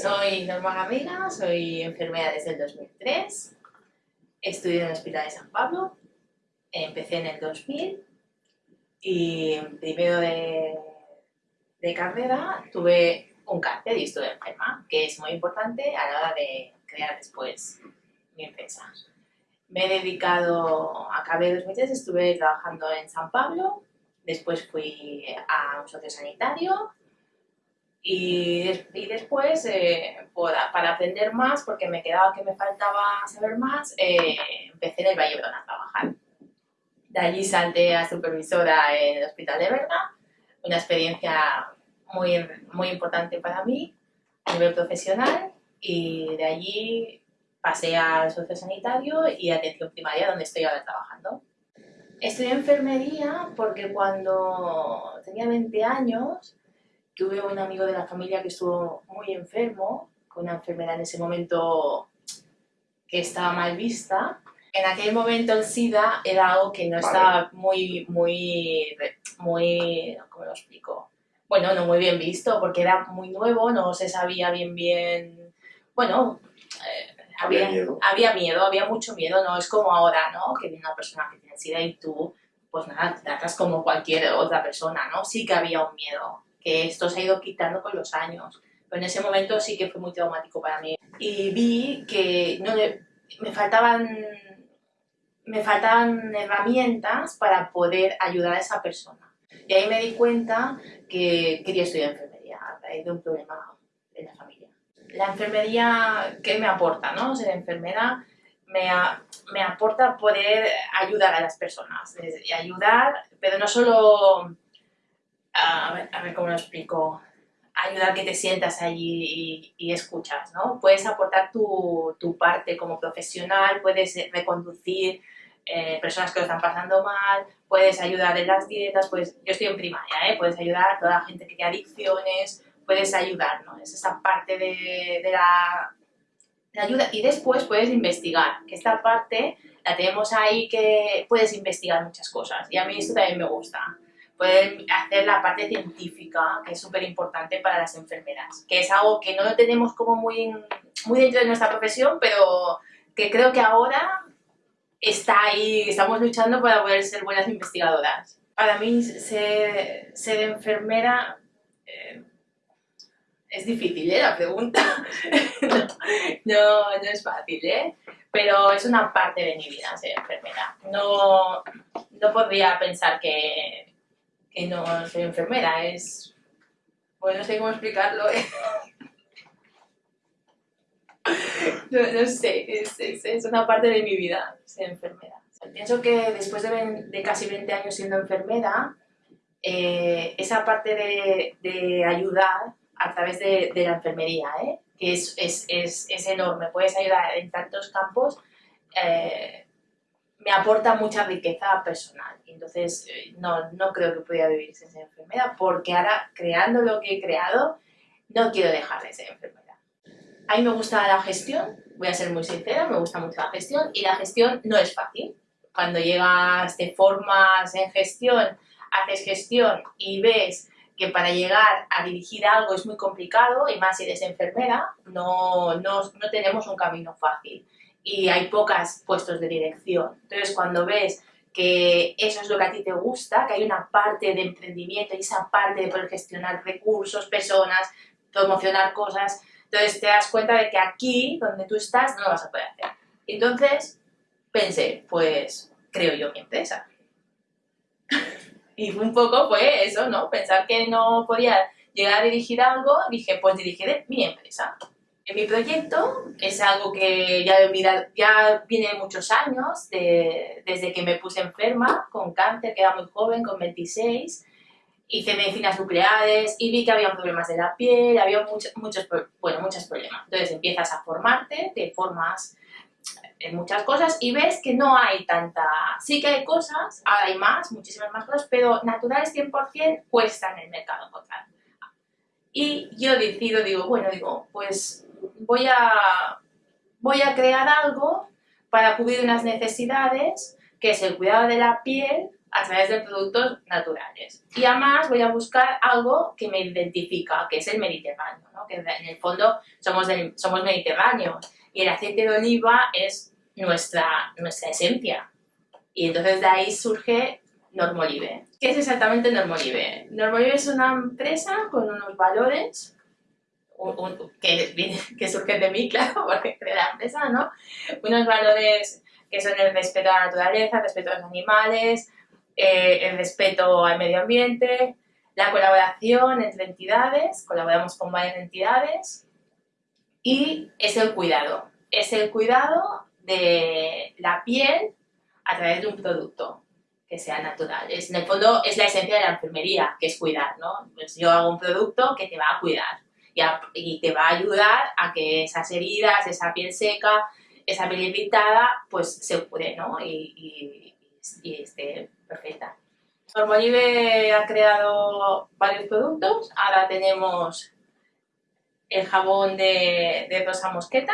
Soy Norma Garriga, soy enfermera desde el 2003, estudié en el Hospital de San Pablo, empecé en el 2000 y primero de, carrera tuve un cáncer y estuve enferma, que es muy importante a la hora de crear después mi empresa. Me he dedicado, acabé 2003, estuve trabajando en San Pablo, después fui a un sociosanitario y, y después, eh, para aprender más, porque me quedaba que me faltaba saber más, eh, empecé en el Valle a trabajar. De allí salté a supervisora en el Hospital de Berga, una experiencia muy, muy importante para mí a nivel profesional y de allí pasé al sociosanitario y atención primaria donde estoy ahora trabajando. Estudié enfermería porque cuando tenía 20 años tuve un amigo de la familia que estuvo muy enfermo, con una enfermedad en ese momento que estaba mal vista. En aquel momento el SIDA era algo que no estaba muy, muy, muy, ¿cómo lo explico? Bueno, no muy bien visto porque era muy nuevo, no se sabía bien bien, bueno, eh, había, miedo. había miedo, había mucho miedo, no es como ahora, ¿no? Que viene una persona que tiene SIDA y tú, pues nada, te tratas como cualquier otra persona, ¿no? Sí que había un miedo esto se ha ido quitando con los años. Pero en ese momento sí que fue muy traumático para mí. Y vi que no me, faltaban, me faltaban herramientas para poder ayudar a esa persona. Y ahí me di cuenta que quería estudiar enfermería a raíz de un problema en la familia. La enfermería, ¿qué me aporta? No? Ser enfermera me, me aporta poder ayudar a las personas. Ayudar, pero no solo a ver, a ver cómo lo explico, ayudar que te sientas allí y, escuchas, ¿no? Puedes aportar tu, tu, parte como profesional, puedes reconducir eh, personas que lo están pasando mal, puedes ayudar en las dietas, pues yo estoy en primaria, ¿eh? Puedes ayudar a toda la gente que tiene adicciones, puedes ayudar, ¿no? Es esa parte de, de la de ayuda y después puedes investigar, que esta parte la tenemos ahí que puedes investigar muchas cosas y a mí esto también me gusta pueden hacer la parte científica, que es súper importante para las enfermeras, que es algo que no lo tenemos como muy, muy dentro de nuestra profesión, pero que creo que ahora está ahí, estamos luchando para poder ser buenas investigadoras. Para mí ser, ser enfermera eh, es difícil, ¿eh? La pregunta. no, no, es fácil, ¿eh? Pero es una parte de mi vida ser enfermera. No, no podría pensar que no soy enfermera, es... Bueno, no sé cómo explicarlo. ¿eh? no, sé, es, es, una parte de mi vida ser enfermera. Pienso que después de, casi 20 años siendo enfermera, eh, esa parte de, ayudar a través de, la enfermería, ¿eh? que es, es, es, enorme, puedes ayudar en tantos campos, eh, me aporta mucha riqueza personal. Entonces, eh, no, no creo que pudiera vivir sin ser enfermera, porque ahora, creando lo que he creado, no quiero dejar de ser enfermera. A mí me gusta la gestión, voy a ser muy sincera, me gusta mucho la gestión, y la gestión no es fácil. Cuando llegas, te formas en gestión, haces gestión y ves que para llegar a dirigir algo es muy complicado, y más si eres enfermera, no, no, no tenemos un camino fácil y hay pocos puestos de dirección. Entonces, cuando ves que eso es lo que a ti te gusta, que hay una parte de emprendimiento y esa parte de poder gestionar recursos, personas, promocionar cosas, entonces te das cuenta de que aquí, donde tú estás, no lo vas a poder hacer. Entonces, pensé, pues, creo yo mi empresa. y un poco fue eso, ¿no? Pensar que no podía llegar a dirigir algo, dije, pues dirigiré mi empresa mi proyecto es algo que ya, ya viene de muchos años, desde que me puse enferma con cáncer, que era muy joven, con 26, hice medicinas nucleares y vi que había problemas de la piel, había muchos, muchos, bueno, muchos problemas. Entonces empiezas a formarte, te formas en muchas cosas y ves que no hay tanta... Sí que hay cosas, ahora hay más, muchísimas más cosas, pero naturales 100% cuestan en el mercado encontrar. Y yo decido, digo, bueno, digo, pues voy a, voy a crear algo para cubrir unas necesidades, que es el cuidado de la piel a través de productos naturales. Y además voy a buscar algo que me identifica, que es el Mediterráneo, ¿no? que en el fondo somos, somos mediterráneos y el aceite de oliva es nuestra, nuestra esencia. Y entonces de ahí surge Normolive. ¿Qué es exactamente Normolive? Normolive es una empresa con unos valores que, que surgen de mí, claro, porque creé la empresa, ¿no? Unos valores que son el respeto a la naturaleza, el respeto a los animales, eh, el respeto al medio ambiente, la colaboración entre entidades, colaboramos con varias entidades, y es el cuidado. Es el cuidado de la piel a través de un producto que sea natural. Es, en el fondo es la esencia de la enfermería, que es cuidar, ¿no? Pues yo hago un producto que te va a cuidar y, te va a ayudar a que esas heridas, esa piel seca, esa piel irritada, pues se cure, ¿no? Y, esté perfecta. Normolive ha creado varios productos, ahora tenemos el jabón de, rosa mosqueta,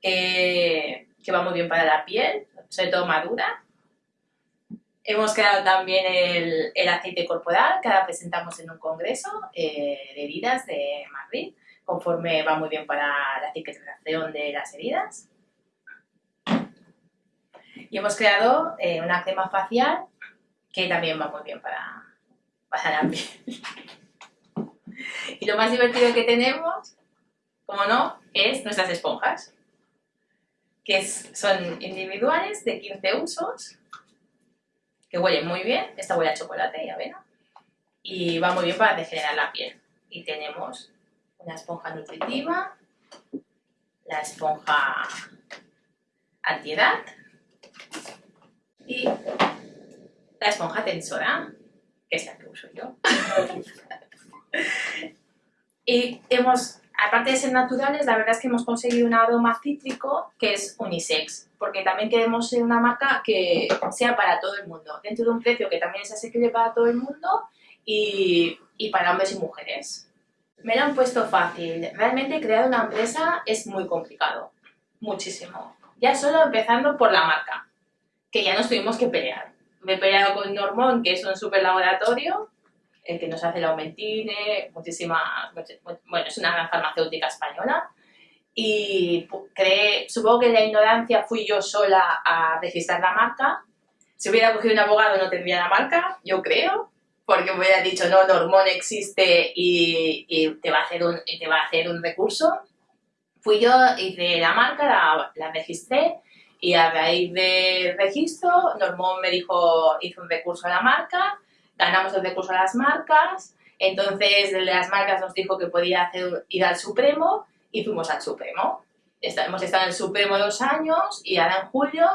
que, que va muy bien para la piel, sobre todo madura, Hemos creado también el, aceite corporal que ahora presentamos en un congreso eh, de heridas de Madrid, conforme va muy bien para la cicatrización de las heridas. Y hemos creado eh, una crema facial que también va muy bien para, para la piel. y lo más divertido que tenemos, como no, es nuestras esponjas, que son individuales de 15 usos que huele muy bien, esta huele a chocolate y avena, y va muy bien para degenerar la piel. Y tenemos una esponja nutritiva, la esponja antiedad y la esponja tensora, que es la que uso yo. y hemos aparte de ser naturales, la verdad es que hemos conseguido un aroma cítrico que es unisex, porque también queremos ser una marca que sea para todo el mundo, dentro de un precio que también es asequible para todo el mundo y, y para hombres y mujeres. Me lo han puesto fácil. Realmente crear una empresa es muy complicado, muchísimo. Ya solo empezando por la marca, que ya nos tuvimos que pelear. Me he peleado con Normón, que es un super laboratorio, el que nos hace el Aumentine, muchísimas, bueno, es una gran farmacéutica española, y cree, supongo que en la ignorancia fui yo sola a registrar la marca. Si hubiera cogido un abogado no tendría la marca, yo creo, porque me hubiera dicho, no, Normón existe y, te, va a hacer un, te va a hacer un recurso. Fui yo, hice la marca, la, la registré, y a raíz del registro, Normón me dijo, hizo un recurso a la marca, ganamos el recurso a las marcas, entonces las marcas nos dijo que podía hacer, ir al Supremo y fuimos al Supremo. hemos estado en el Supremo dos años y ahora en julio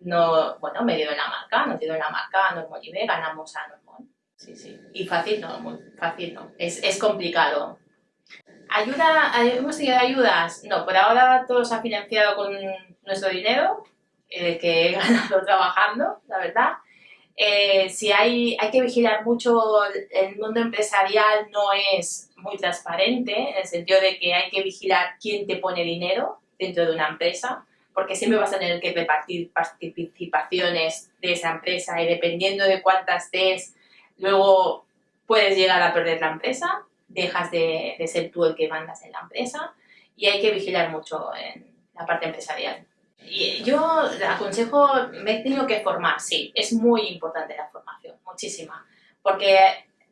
no, bueno, me dio la marca, nos dio la marca a Normolive, ganamos a Normol. Sí, sí. Y fácil no, muy fácil no. Es, es complicado. ¿Ayuda? ¿Hemos tenido ayudas? No, por ahora todo se ha financiado con nuestro dinero, eh, que he ganado trabajando, la verdad. Eh, si hay, hay que vigilar mucho, el mundo empresarial no es muy transparente, en el sentido de que hay que vigilar quién te pone dinero dentro de una empresa, porque siempre vas a tener que repartir participaciones de esa empresa y dependiendo de cuántas des, luego puedes llegar a perder la empresa, dejas de, de ser tú el que mandas en la empresa y hay que vigilar mucho en la parte empresarial. Yo aconsejo, me he tenido que formar, sí, es muy importante la formación, muchísima, porque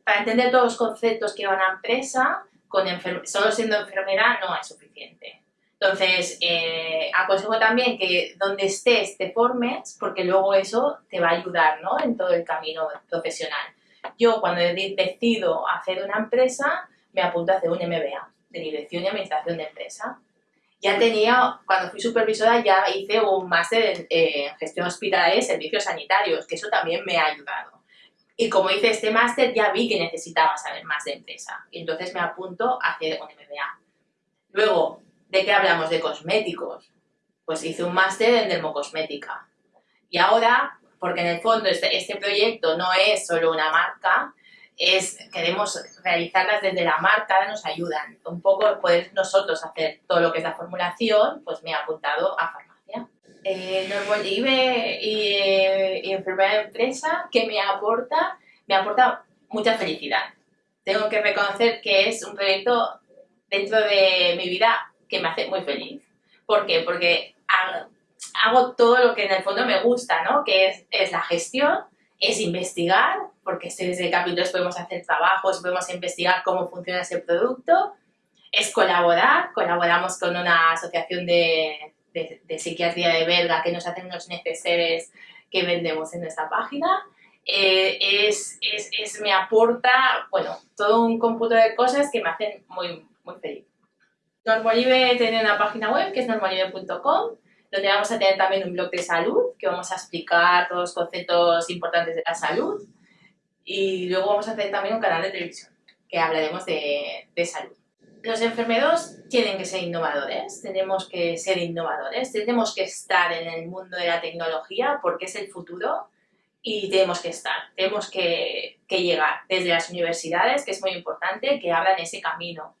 para entender todos los conceptos que van a empresa, con solo siendo enfermera no es suficiente. Entonces, eh, aconsejo también que donde estés te formes, porque luego eso te va a ayudar ¿no? en todo el camino profesional. Yo cuando decido hacer una empresa, me apunto a hacer un MBA de Dirección y Administración de Empresa ya tenía, cuando fui supervisora ya hice un máster en, gestión hospitalaria y servicios sanitarios, que eso también me ha ayudado. Y como hice este máster ya vi que necesitaba saber más de empresa y entonces me apunto a hacer un MBA. Luego, ¿de qué hablamos? De cosméticos. Pues hice un máster en dermocosmética. Y ahora, porque en el fondo este, este proyecto no es solo una marca, es, queremos realizarlas desde la marca, nos ayudan. Un poco poder nosotros hacer todo lo que es la formulación, pues me he apuntado a farmacia. eh, Normolive y, eh, y enfermedad de empresa, que me aporta? Me aporta mucha felicidad. Tengo que reconocer que es un proyecto dentro de mi vida que me hace muy feliz. ¿Por qué? Porque hago, todo lo que en el fondo me gusta, ¿no? Que es la gestión, es investigar, porque desde capítulos podemos hacer trabajos, podemos investigar cómo funciona ese producto, es colaborar, colaboramos con una asociación de, de, psiquiatría de belga que nos hacen unos neceseres que vendemos en nuestra página. Eh, es, es, es, me aporta, bueno, todo un cómputo de cosas que me hacen muy, muy feliz. Normolive tiene una página web que es normolive.com donde vamos a tener también un blog de salud, que vamos a explicar todos los conceptos importantes de la salud. Y luego vamos a hacer también un canal de televisión, que hablaremos de, de salud. Los enfermeros tienen que ser innovadores, tenemos que ser innovadores, tenemos que estar en el mundo de la tecnología porque es el futuro y tenemos que estar, tenemos que, que llegar desde las universidades, que es muy importante, que abran ese camino,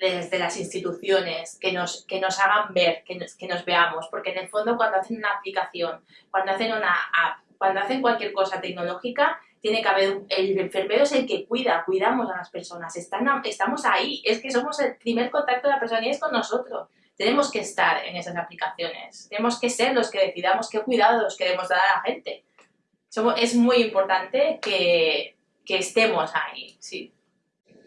desde las instituciones, que nos, que nos hagan ver, que nos, que nos veamos, porque en el fondo cuando hacen una aplicación, cuando hacen una app, cuando hacen cualquier cosa tecnológica, tiene que haber, el enfermero es el que cuida, cuidamos a las personas, Están, estamos ahí, es que somos el primer contacto de la persona y es con nosotros. Tenemos que estar en esas aplicaciones, tenemos que ser los que decidamos qué cuidados queremos dar a la gente. Somos, es muy importante que, que estemos ahí, sí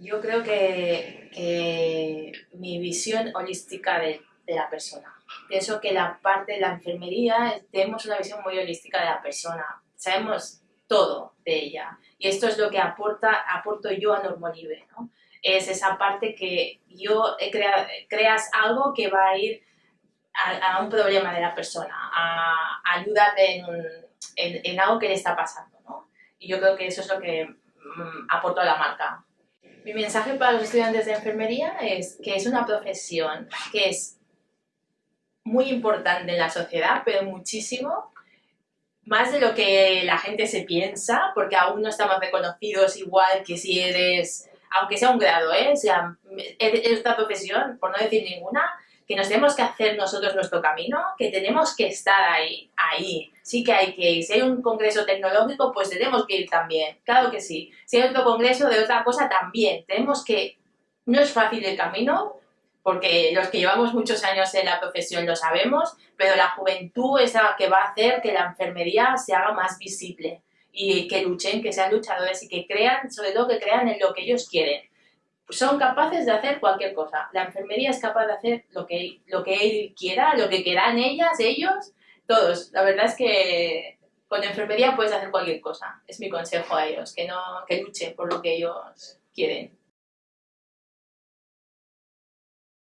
yo creo que, mi visión holística de, la persona. Pienso que la parte de la enfermería tenemos una visión muy holística de la persona. Sabemos todo de ella. Y esto es lo que aporta, aporto yo a Normolive, ¿no? Es esa parte que yo he creado, creas algo que va a ir a, un problema de la persona, a, ayudar en, en, algo que le está pasando, ¿no? Y yo creo que eso es lo que mm, a la marca. Mi mensaje para los estudiantes de enfermería es que es una profesión que es muy importante en la sociedad, pero muchísimo, más de lo que la gente se piensa, porque aún no estamos reconocidos igual que si eres, aunque sea un grado, ¿eh? Sea, es otra profesión, por no decir ninguna, que nos tenemos que hacer nosotros nuestro camino, que tenemos que estar ahí, ahí. Sí que hay que ir. Si hay un congreso tecnológico, pues tenemos que ir también. Claro que sí. Si hay otro congreso de otra cosa, también. Tenemos que... No es fácil el camino, porque los que llevamos muchos años en la profesión lo sabemos, pero la juventud es la que va a hacer que la enfermería se haga más visible y que luchen, que sean luchadores y que crean, sobre todo que crean en lo que ellos quieren son capaces de hacer cualquier cosa. La enfermería es capaz de hacer lo que, lo que él quiera, lo que quieran ellas, ellos, todos. La verdad es que con enfermería puedes hacer cualquier cosa. Es mi consejo a ellos, que, no, que luchen por lo que ellos quieren.